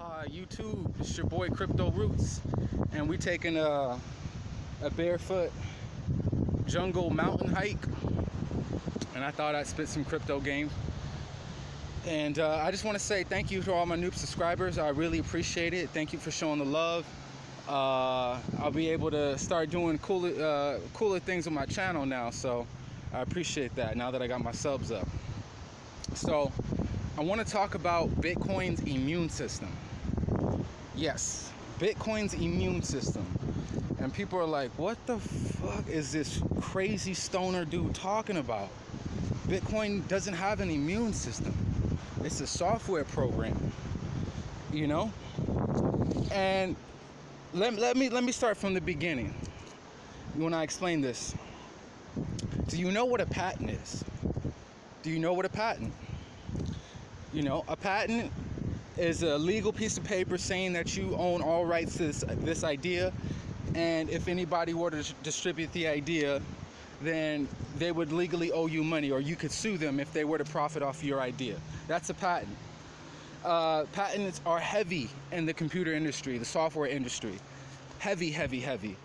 Aloha YouTube, it's your boy Crypto Roots, and we taking a, a barefoot jungle mountain hike, and I thought I'd spit some crypto game. And uh, I just want to say thank you to all my new subscribers. I really appreciate it. Thank you for showing the love. Uh, I'll be able to start doing cooler, uh, cooler things on my channel now, so I appreciate that now that I got my subs up. So I want to talk about Bitcoin's immune system. Yes, Bitcoin's immune system. And people are like, what the fuck is this crazy stoner dude talking about? Bitcoin doesn't have an immune system. It's a software program, you know? And let, let me let me start from the beginning when I explain this. Do you know what a patent is? Do you know what a patent? You know, a patent is a legal piece of paper saying that you own all rights to this, this idea. And if anybody were to distribute the idea, then they would legally owe you money or you could sue them if they were to profit off your idea. That's a patent. Uh, patents are heavy in the computer industry, the software industry. Heavy, heavy, heavy.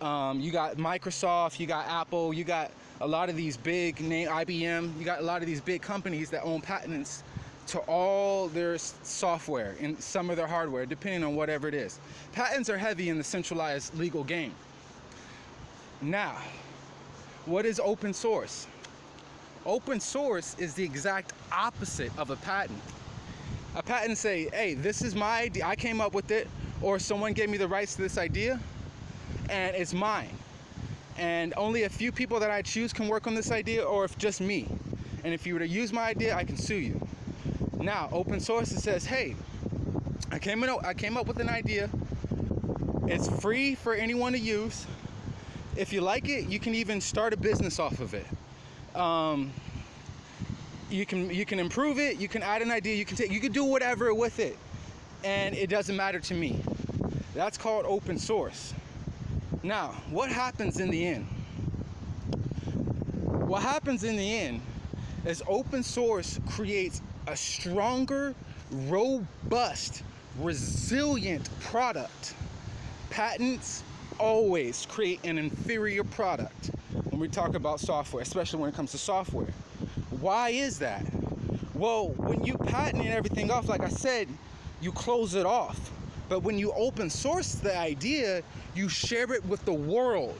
Um, you got Microsoft, you got Apple, you got a lot of these big name IBM, you got a lot of these big companies that own patents to all their software and some of their hardware, depending on whatever it is. Patents are heavy in the centralized legal game. Now, what is open source? Open source is the exact opposite of a patent. A patent say, hey, this is my idea, I came up with it, or someone gave me the rights to this idea, and it's mine. And only a few people that I choose can work on this idea, or if just me. And if you were to use my idea, I can sue you. Now, open source it says, hey, I came in, I came up with an idea. It's free for anyone to use. If you like it, you can even start a business off of it. Um, you can you can improve it. You can add an idea. You can take you can do whatever with it, and it doesn't matter to me. That's called open source. Now, what happens in the end? What happens in the end is open source creates a stronger, robust, resilient product. Patents always create an inferior product when we talk about software, especially when it comes to software. Why is that? Well, when you patent everything off, like I said, you close it off. But when you open source the idea, you share it with the world.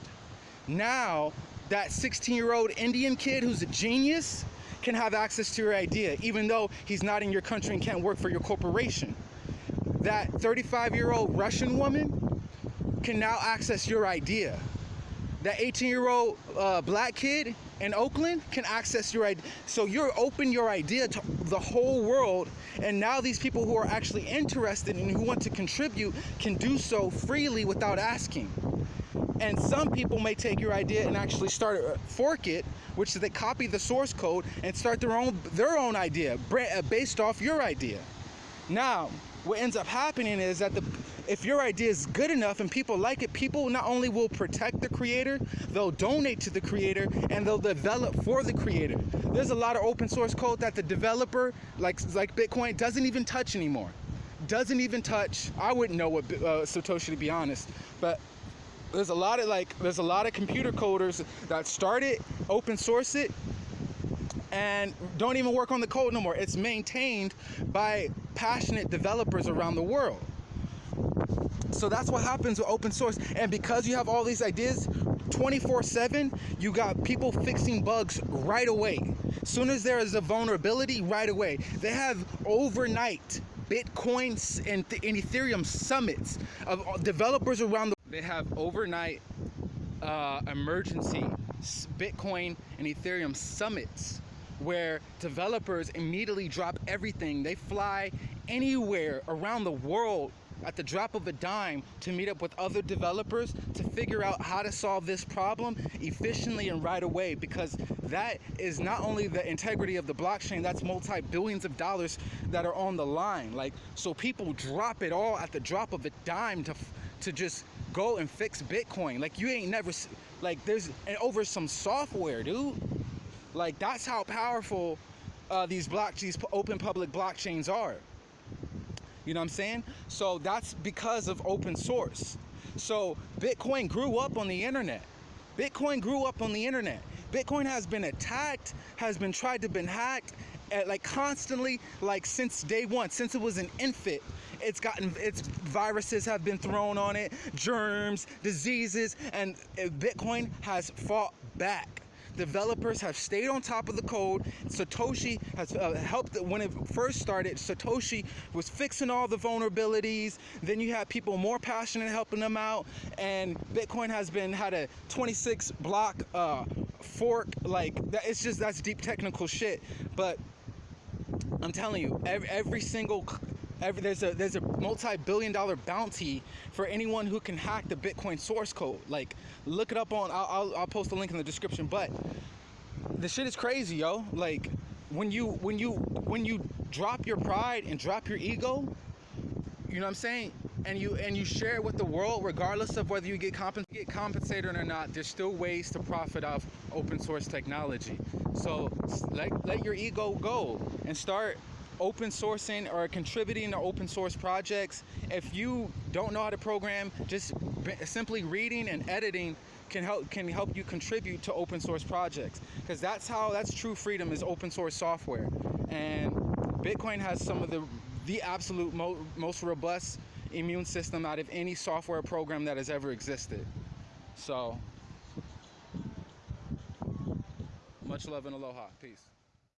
Now, that 16 year old Indian kid who's a genius can have access to your idea, even though he's not in your country and can't work for your corporation. That 35 year old Russian woman can now access your idea. That 18 year old uh, black kid in Oakland can access your idea. So you're open your idea to the whole world. And now these people who are actually interested and who want to contribute can do so freely without asking. And some people may take your idea and actually start uh, fork it, which is they copy the source code and start their own their own idea uh, based off your idea. Now, what ends up happening is that the if your idea is good enough and people like it, people not only will protect the creator, they'll donate to the creator and they'll develop for the creator. There's a lot of open source code that the developer, like like Bitcoin, doesn't even touch anymore. Doesn't even touch. I wouldn't know what uh, Satoshi to be honest, but there's a lot of like there's a lot of computer coders that start it, open source it, and don't even work on the code no more. It's maintained by passionate developers around the world. So that's what happens with open source. And because you have all these ideas 24 7, you got people fixing bugs right away. As soon as there is a vulnerability, right away. They have overnight Bitcoins and, and Ethereum summits of uh, developers around the they have overnight uh, emergency Bitcoin and Ethereum summits where developers immediately drop everything. They fly anywhere around the world at the drop of a dime to meet up with other developers to figure out how to solve this problem efficiently and right away because that is not only the integrity of the blockchain that's multi-billions of dollars that are on the line like so people drop it all at the drop of a dime to to just go and fix bitcoin like you ain't never like there's and over some software dude like that's how powerful uh, these block these open public blockchains are You know what I'm saying? So that's because of open source. So Bitcoin grew up on the internet. Bitcoin grew up on the internet. Bitcoin has been attacked, has been tried to been hacked, like constantly, like since day one, since it was an infant. It's gotten its viruses have been thrown on it, germs, diseases, and uh, Bitcoin has fought back developers have stayed on top of the code. Satoshi has uh, helped when it first started. Satoshi was fixing all the vulnerabilities. Then you have people more passionate helping them out, and Bitcoin has been had a 26 block uh, fork. Like that, it's just that's deep technical shit. But I'm telling you, every, every single Every, there's a there's a multi-billion dollar bounty for anyone who can hack the Bitcoin source code. Like, look it up on. I'll, I'll, I'll post a link in the description. But the shit is crazy, yo. Like, when you when you when you drop your pride and drop your ego, you know what I'm saying? And you and you share it with the world, regardless of whether you get, compens- get compensated or not. There's still ways to profit off open source technology. So let let your ego go and start open sourcing or contributing to open source projects. If you don't know how to program, just simply reading and editing can help can help you contribute to open source projects because that's how that's true freedom is open source software. And Bitcoin has some of the the absolute mo- most robust immune system out of any software program that has ever existed. So much love and aloha. Peace.